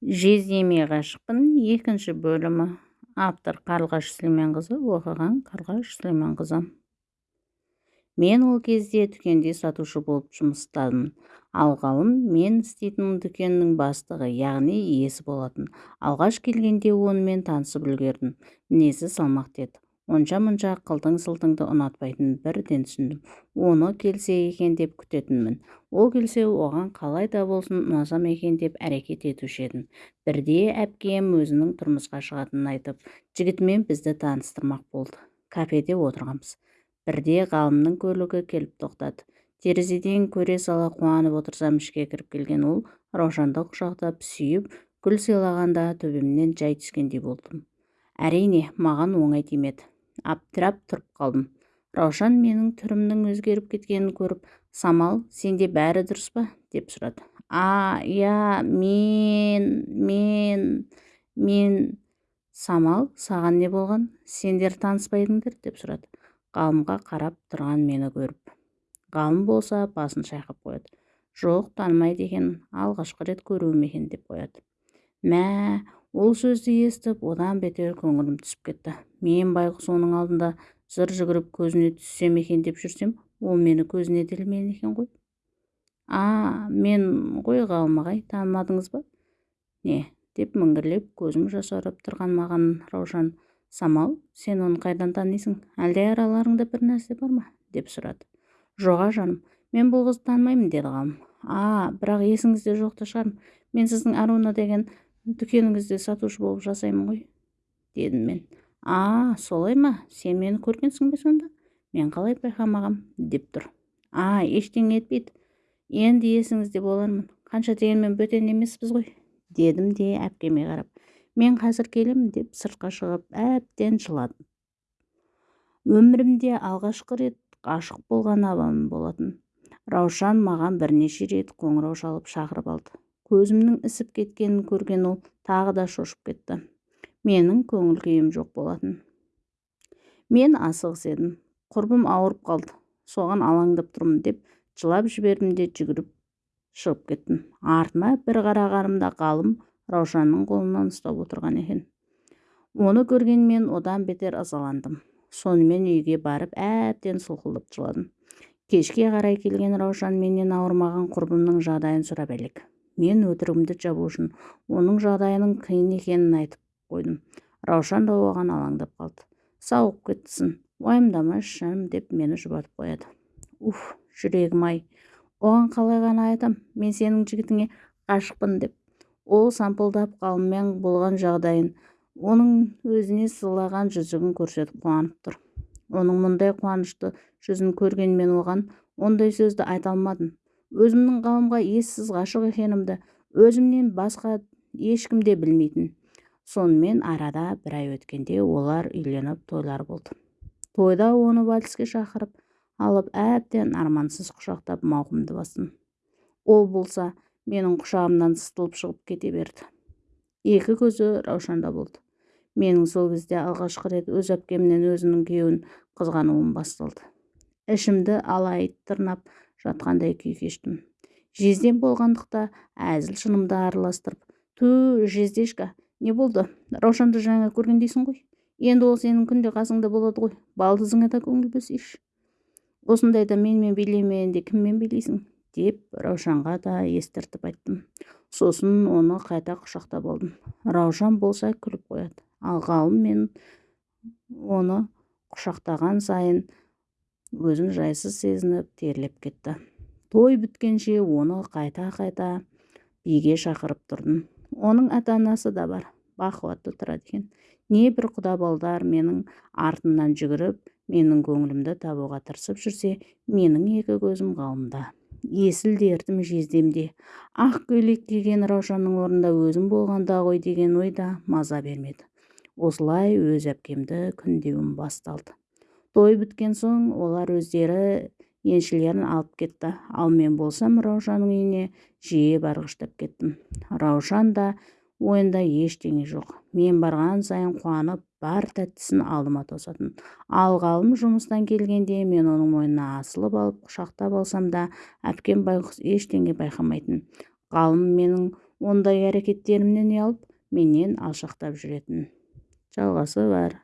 жездеме ғашықпын екінші бөлімі автор қарлығаш сүлейменқызы оқыған қарлығаш сүлейменқызы. Мен ол кезде дүкенде сатушы болып жұмыстадым ал ғалым мен істейтін дүкеннің бастығы яғни иесі болатын. Алғаш келгенде онымен танысып үлгердім. Мінезі салмақты еді. Онша-мұнша қылтың-сылтыңды ұнатпайтынын бірден түсіндім. Оны келсе екен деп күтетінмін. Ол келсе оған қалай да болсын ұнасам екен деп әрекет етуші едім. Бірде әпкем өзінің тұрмысқа шығатынын айтып жігітімен бізді таныстырмақ болды. Кафеде отырғанбыз бірде ғалымның көлігі келіп тоқтады. Терезеден көре сала қуанып отырсам ішке кіріп келген ол раушанды құшақтап сүйіп гүл сыйлағанда төбемнен жай түскендей болдым. Әрине маған оңай тимеді аптырап тұрып қалдым. Раушан менің түрімнің өзгеріп кеткенін көріп самал сенде бәрі дұрыс па? деп сұрады. А иә мен мен мен самал саған не болған? Сендер таныспайдыңдар? деп сұрады. Ғалымға қарап тұрған мені көріп. Ғалым болса басын шайқап қояды. Жоқ танымайды екенмін алғашқы рет көруім екен деп қояды. Мә ол сөзді естіп одан бетер көңілім түсіп кетті мен байғұс оның алдында зыр жүгіріп көзіне түссем екен деп жүрсем ол мені көзіне ілмеген екен ғой. А мен ғой ғалым ағай танымадыңыз ба? Не деп міңгірлеп көзім жасаурап тұрған маған раушан самал сен оны қайдан танисың? Әлде араларыңда бір нәрсе бар ма? деп сұрады. Жоға жаным мен бұл қызды танымаймын деді ғалым. А бірақ есіңізде жоқ та шығармын мен сіздің аруна деген дүкеніңізде сатушы болып жасаймын ғой дедім мен. А солай ма? Сен мені көргенсің бе сонда? Мен қалай байқамағам? деп тұр. А ештеңе етпейді. Енді есіңізде болармын. Қанша дегенмен бөтен емеспіз ғой дедім де әпкеме қарап. Мен қазір келемін деп сыртқа шығып әбден жыладым. Өмірімде алғашқы рет ғашық болған адам болатын. Раушан маған бірнеше рет қоңырау шалып шақырып алды. Көзімнің ісіп кеткенін көрген ол тағы да шошып кетті. Менің көңіл күйім жоқ болатын. Мен асығыс едім. Құрбым ауырып қалды. Соған алаңдап тұрмын деп жылап жібердім де жүгіріп шығып кеттім. Артыма бір қарағанымда ғалым раушанның қолынан ұстап отырған екен. Оны көрген мен одан бетер ызаландым. Сонымен үйге барып әбден сұлқылдап жыладым. Кешке қарай келген раушан менен ауырмаған құрбымның жағдайын сұрап әлек. Мен өтірігімді жабу үшін оның жағдайының қиын екенін айтып қойдым. Раушан да оған алаңдап қалды. Сауығып кеттісің уайымдамашы жаным деп мені жұбатып қояды. Уф жүрегім-ай оған қалай ғана айтам мен сенің жігітіңе ғашықпын деп. Ол сампылдап ғалыммен болған жағдайын оның өзіне сыйлаған жүзігін көрсетіп қуанып тұр. Оның мұндай қуанышты жүзін көрген мен оған ондай сөзді айта алмадым. Өзімнің ғалымға ессіз ғашық екенімді өзімнен басқа ешкім де білмейтін. Сонымен арада бір ай өткенде олар үйленіп тойлар болды. Тойда оны вальске шақырып алып әбден армансыз құшақтап мауқымды бастым. Ол болса менің құшағымнан сытылып шығып кете берді. Екі көзі раушанда болды. Менің сол кезде алғашқы рет өз әпкемнен өзінің күйеуін қызғануым басталды. Ішімді алай тырнап жатқандай күй кештім. Жездем болғандықта әзіл шынымды араластырып ту жездешка не болды. Раушанды жаңа көргендейсің ғой. Енді ол сенің күнде қасыңда болады ғой. Балдызыңа да көңіл бөлсейші осындайда менімен билемегенде кіммен билейсің? Деп раушанға да естіртіп айттым. Сосын оны қайта құшақтап алдым. Раушан болса күліп қояды. Ал ғалым мен оны құшақтаған сайын өзін жайсыз сезініп терлеп кетті. Той біткенше оны қайта-қайта биге шақырып тұрдым. Оның ата-анасы да бар бақуатты тұрады екен. Небір құда балдар менің артымнан жүгіріп менің көңілімді табуға тырысып жүрсе менің екі көзім ғалымда. Есіл дертім жездемде. Ақ көйлек киген раушанның орнында өзім болғанда ғой деген ой да маза бермеді. Осылай өз әпкемді күндеуім басталды. Той біткен соң олар өздері еншілерін алып кетті. Ал мен болсам раушанның үйіне жиі барғыштап кеттім. Раушан да ойында ештеңе жоқ. Мен барған сайын қуанып бар тәттісін алдыма тосатын. Ал ғалым жұмыстан келгенде мен оның мойнына асылып алып құшақтап алсам да әпкем байғұс ештеңе байқамайтын. Ғалым менің ондай әрекеттерімнен ұялып менен алшақтап жүретін. Жалғасы бар.